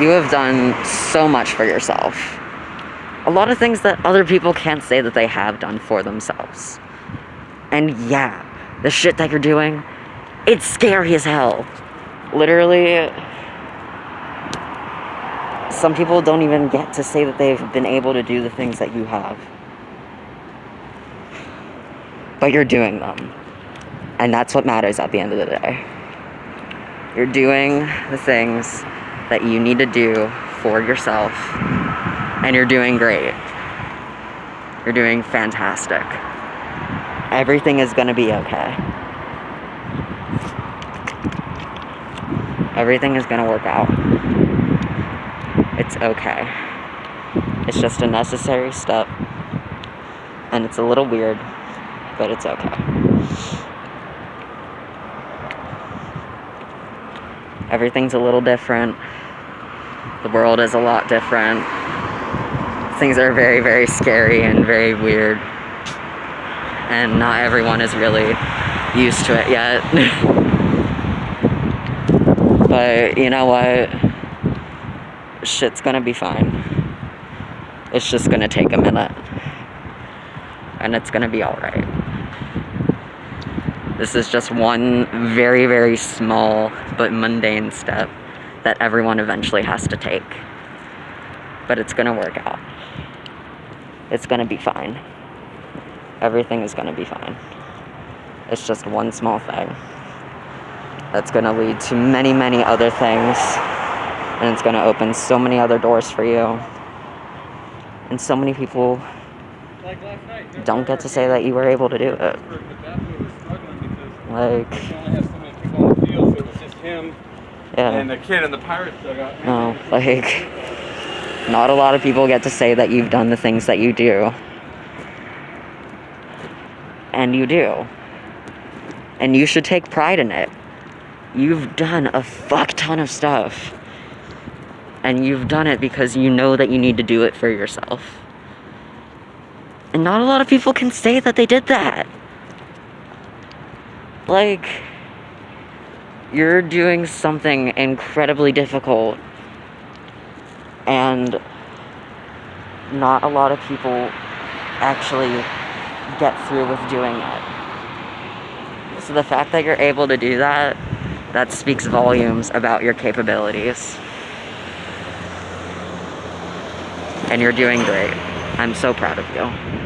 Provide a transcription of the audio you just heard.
You have done so much for yourself. A lot of things that other people can't say that they have done for themselves. And yeah, the shit that you're doing, it's scary as hell. Literally, some people don't even get to say that they've been able to do the things that you have. But you're doing them. And that's what matters at the end of the day. You're doing the things that you need to do for yourself, and you're doing great. You're doing fantastic. Everything is gonna be okay. Everything is gonna work out. It's okay. It's just a necessary step, and it's a little weird, but it's okay. Everything's a little different. The world is a lot different. Things are very, very scary and very weird. And not everyone is really used to it yet. but you know what? Shit's gonna be fine. It's just gonna take a minute. And it's gonna be alright. This is just one very, very small but mundane step that everyone eventually has to take. But it's gonna work out. It's gonna be fine. Everything is gonna be fine. It's just one small thing that's gonna lead to many, many other things. And it's gonna open so many other doors for you. And so many people don't get to say that you were able to do it. Like, yeah. And the kid in the pirate dugout. No, like, not a lot of people get to say that you've done the things that you do. And you do. And you should take pride in it. You've done a fuck ton of stuff. And you've done it because you know that you need to do it for yourself. And not a lot of people can say that they did that. Like, you're doing something incredibly difficult. And not a lot of people actually get through with doing it. So the fact that you're able to do that, that speaks volumes about your capabilities. And you're doing great. I'm so proud of you.